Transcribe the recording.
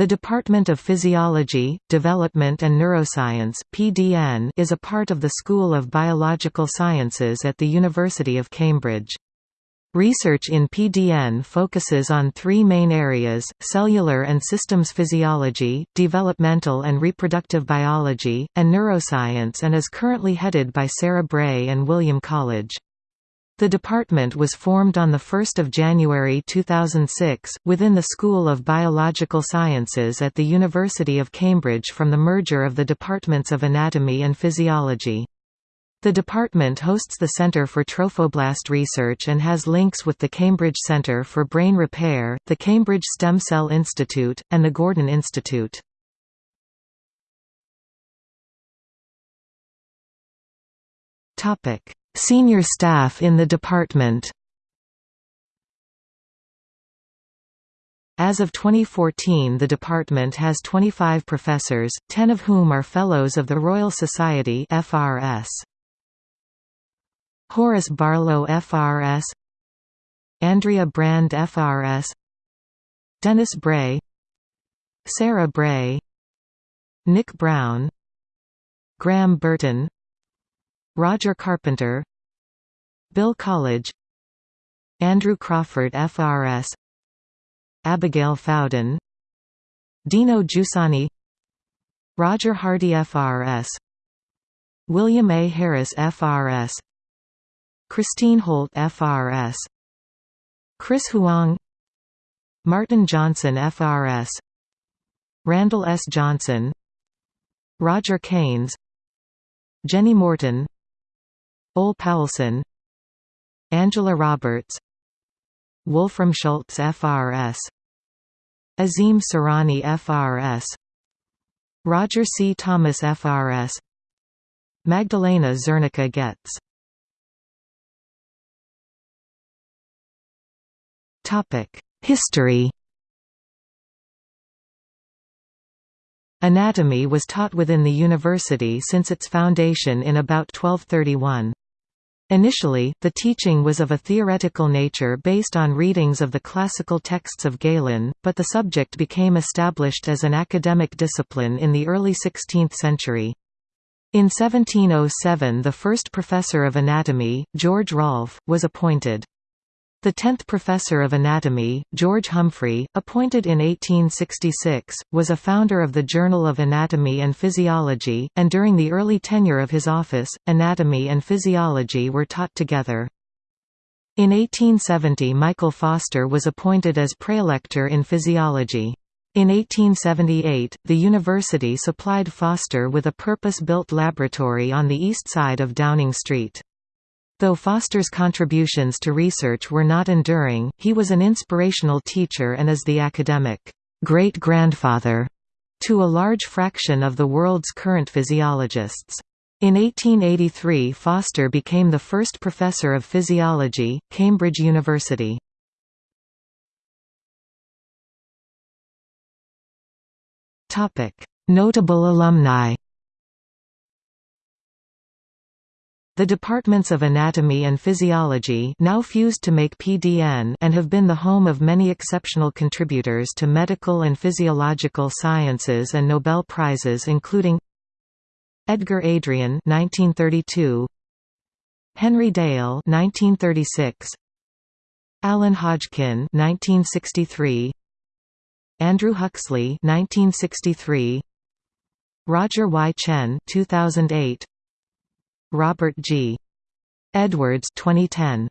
The Department of Physiology, Development and Neuroscience (PDN) is a part of the School of Biological Sciences at the University of Cambridge. Research in PDN focuses on three main areas, cellular and systems physiology, developmental and reproductive biology, and neuroscience and is currently headed by Sarah Bray and William Colledge. The department was formed on 1 January 2006, within the School of Biological Sciences at the University of Cambridge from the merger of the Departments of Anatomy and Physiology. The department hosts the Centre for Trophoblast Research and has links with the Cambridge Centre for Brain Repair, the Cambridge Stem Cell Institute, and the Gordon Institute. Topic: Senior staff in the department. As of 2014 the department has 25 professors, 10 of whom are Fellows of the Royal Society FRS. Horace Barlow FRS Andrea Brand FRS Dennis Bray. Sarah Bray. Nick Brown. Graham Burton. Roger Carpenter Bill Colledge Andrew Crawford FRS Abigail Fowden Dino Giussani Roger Hardie FRS William A. Harris FRS Christine Holt FRS Chris Huang Martin Johnson FRS Randall S. Johnson Roger Keynes Jenny Morton Ole Paulsen Angela Roberts Wolfram Schultz FRS Azim Surani FRS Roger C. Thomas FRS Magdalena Zernicka Goetz History Anatomy was taught within the university since its foundation in about 1231. Initially, the teaching was of a theoretical nature based on readings of the classical texts of Galen, but the subject became established as an academic discipline in the early 16th century. In 1707 the first professor of anatomy, George Rolfe, was appointed. The tenth professor of anatomy, George Humphry, appointed in 1866, was a founder of the Journal of Anatomy and Physiology, and during the early tenure of his office, anatomy and physiology were taught together. In 1870 Michael Foster was appointed as praelector in physiology. In 1878, the university supplied Foster with a purpose-built laboratory on the east side of Downing Street. Though Foster's contributions to research were not enduring, he was an inspirational teacher and is the academic great-grandfather to a large fraction of the world's current physiologists. In 1883 Foster became the first professor of physiology, Cambridge University. Notable alumni The departments of anatomy and physiology now fused to make PDN and have been the home of many exceptional contributors to medical and physiological sciences and Nobel Prizes including Edgar Adrian 1932 Henry Dale 1936 Alan Hodgkin 1963 Andrew Huxley 1963 Roger Y. Tsien 2008 Robert G. Edwards 2010